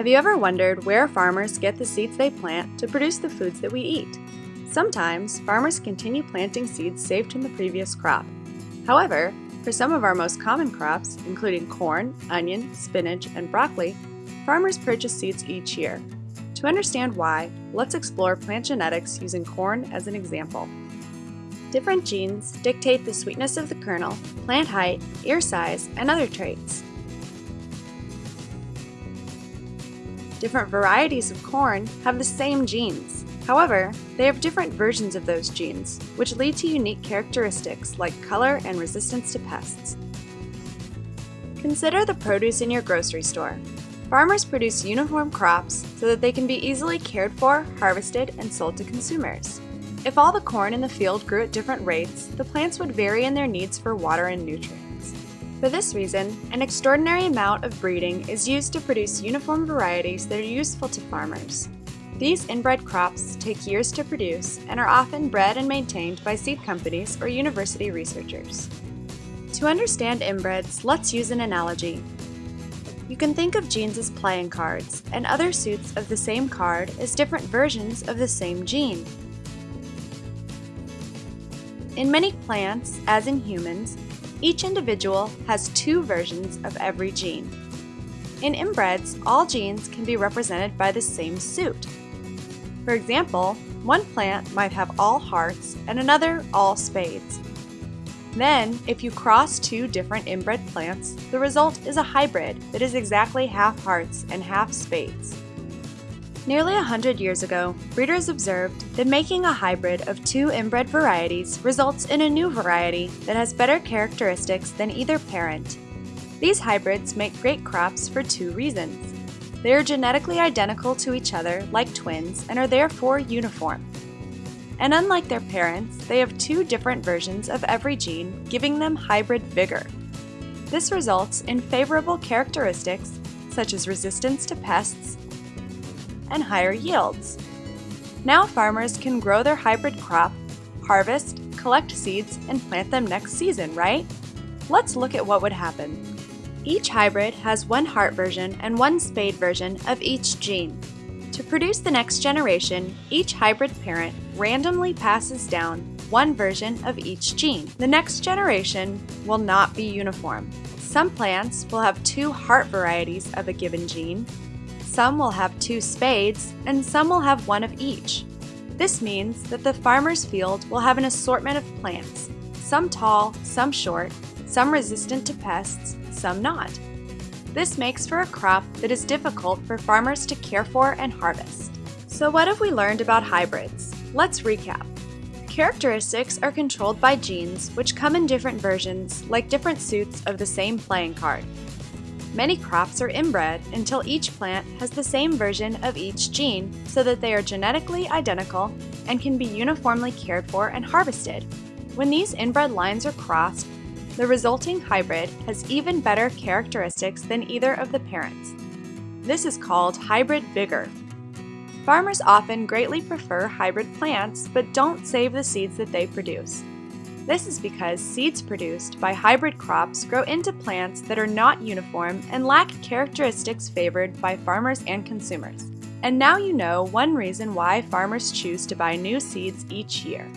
Have you ever wondered where farmers get the seeds they plant to produce the foods that we eat? Sometimes, farmers continue planting seeds saved from the previous crop. However, for some of our most common crops, including corn, onion, spinach, and broccoli, farmers purchase seeds each year. To understand why, let's explore plant genetics using corn as an example. Different genes dictate the sweetness of the kernel, plant height, ear size, and other traits. Different varieties of corn have the same genes. However, they have different versions of those genes, which lead to unique characteristics like color and resistance to pests. Consider the produce in your grocery store. Farmers produce uniform crops so that they can be easily cared for, harvested, and sold to consumers. If all the corn in the field grew at different rates, the plants would vary in their needs for water and nutrients. For this reason, an extraordinary amount of breeding is used to produce uniform varieties that are useful to farmers. These inbred crops take years to produce and are often bred and maintained by seed companies or university researchers. To understand inbreds, let's use an analogy. You can think of genes as playing cards, and other suits of the same card as different versions of the same gene. In many plants, as in humans, each individual has two versions of every gene. In inbreds, all genes can be represented by the same suit. For example, one plant might have all hearts and another all spades. Then, if you cross two different inbred plants, the result is a hybrid that is exactly half hearts and half spades. Nearly a hundred years ago, breeders observed that making a hybrid of two inbred varieties results in a new variety that has better characteristics than either parent. These hybrids make great crops for two reasons. They are genetically identical to each other like twins and are therefore uniform. And unlike their parents, they have two different versions of every gene, giving them hybrid vigor. This results in favorable characteristics such as resistance to pests and higher yields. Now farmers can grow their hybrid crop, harvest, collect seeds, and plant them next season, right? Let's look at what would happen. Each hybrid has one heart version and one spade version of each gene. To produce the next generation, each hybrid parent randomly passes down one version of each gene. The next generation will not be uniform. Some plants will have two heart varieties of a given gene, some will have two spades, and some will have one of each. This means that the farmer's field will have an assortment of plants, some tall, some short, some resistant to pests, some not. This makes for a crop that is difficult for farmers to care for and harvest. So what have we learned about hybrids? Let's recap. Characteristics are controlled by genes which come in different versions, like different suits of the same playing card. Many crops are inbred until each plant has the same version of each gene so that they are genetically identical and can be uniformly cared for and harvested. When these inbred lines are crossed, the resulting hybrid has even better characteristics than either of the parents. This is called hybrid vigor. Farmers often greatly prefer hybrid plants but don't save the seeds that they produce. This is because seeds produced by hybrid crops grow into plants that are not uniform and lack characteristics favored by farmers and consumers. And now you know one reason why farmers choose to buy new seeds each year.